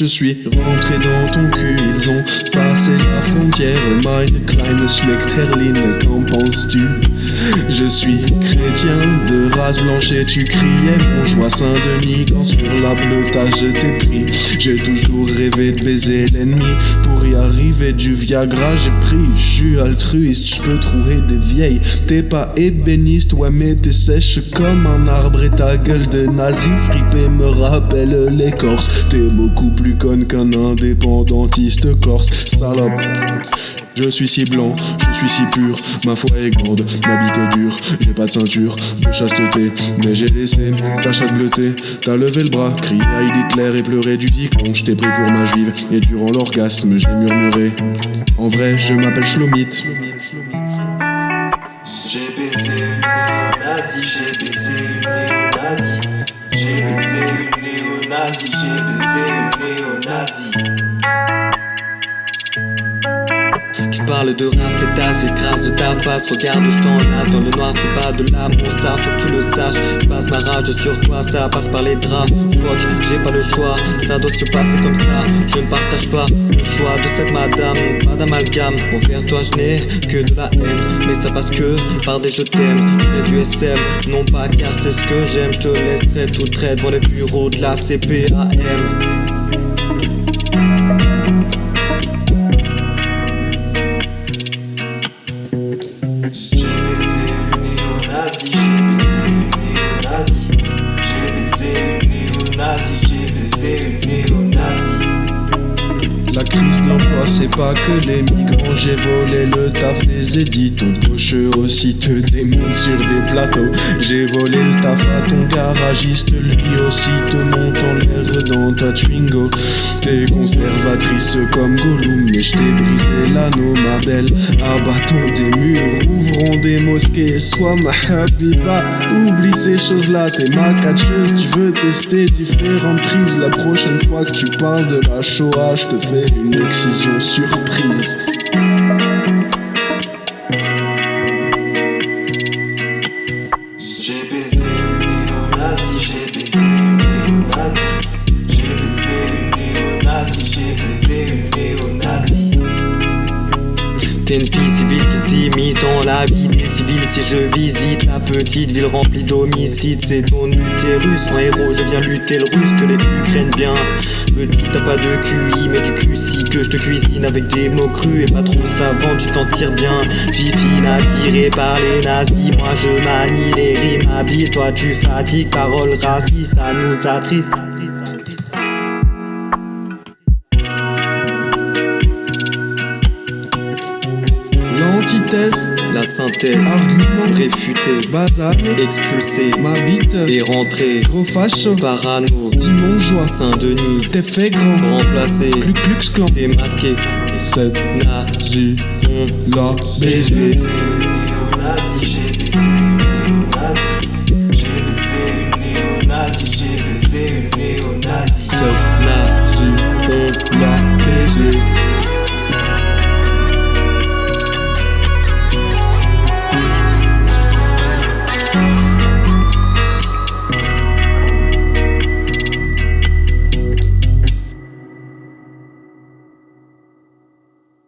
Je suis rentré dans ton cul, ils ont passé la frontière. Meine kleine Schmeckterline, qu'en penses-tu? Je suis chrétien de race blanche et tu criais mon joie Saint-Denis quand sur la bleutage je t'ai pris. J'ai toujours rêvé de baiser l'ennemi. Pour y arriver du Viagra, j'ai pris. Je suis altruiste, je peux trouver des vieilles. T'es pas ébéniste, ouais, mais t'es sèche comme un arbre et ta gueule de nazi fripé me rappelle l'écorce. T'es beaucoup plus conne qu'un indépendantiste corse, salope. Je suis si blanc, je suis si pur, ma foi est grande, ma bite est dure, j'ai pas de ceinture de chasteté, mais j'ai laissé ta chatte bleutée, t'as levé le bras, crié à Hitler et pleuré du diplôme, je t'ai pris pour ma juive, et durant l'orgasme j'ai murmuré, en vrai je m'appelle Shlomit. J'ai baisé une néo-nazie, j'ai baisé une néo-nazie. J'ai baisé une parle de race, pétasse, j'écrase de ta face. Regarde, je t'enlace dans le noir, c'est pas de l'amour, ça faut que tu le saches. Je passe ma rage sur toi, ça passe par les draps. Fuck, j'ai pas le choix, ça doit se passer comme ça. Je ne partage pas le choix de cette madame, pas d'amalgame. Envers toi, je n'ai que de la haine, mais ça passe que par des je t'aime. Près du SM, non pas car c'est ce que j'aime. Je te laisserai tout trait devant les bureaux de la CPAM. L'emploi, c'est pas que les migrants. J'ai volé le taf des éditons. Gaucheux aussi te démonte sur des plateaux. J'ai volé le taf à ton garagiste, lui aussi te monte en l'air dans ta Twingo. T'es conservatrice comme Gollum, mais je t'ai brisé l'anneau, ma belle. Abattons des murs, ouvrons des mosquées. Sois ma habiba, oublie ces choses-là. T'es ma catcheuse, tu veux tester différentes prises. La prochaine fois que tu parles de la Shoah, je te fais une excision surprise. J'ai baisé une néo-nazie, j'ai baisé une néo-nazie. J'ai baisé une néo-nazie, j'ai baisé une néo-nazie. T'es une fille civile qui s'immisce dans la vie des civils. Si je visite la petite ville remplie d'homicides, c'est ton utérus. En héros, je viens lutter le russe, que les Ukraines bien. Petit, t'as pas de QI, mais du QC que je te cuisine avec des mots crus et pas trop savants, tu t'en tires bien. Fifine attirée par les nazis, moi je manie les rimes habiles. Toi tu fatigues, paroles racistes, ça nous attriste. L'antithèse, La synthèse, argument, réfuté, basané, expulsé ma bite, et rentré. gros facho, Parano, Saint-Denis, t'es fait grand, remplacé, Ku Klux Klan, démasqué, cette nazi, on la baisé. j'ai